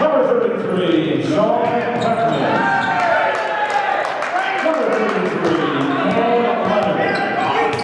Number 33, Sean Tuckman. Number 33,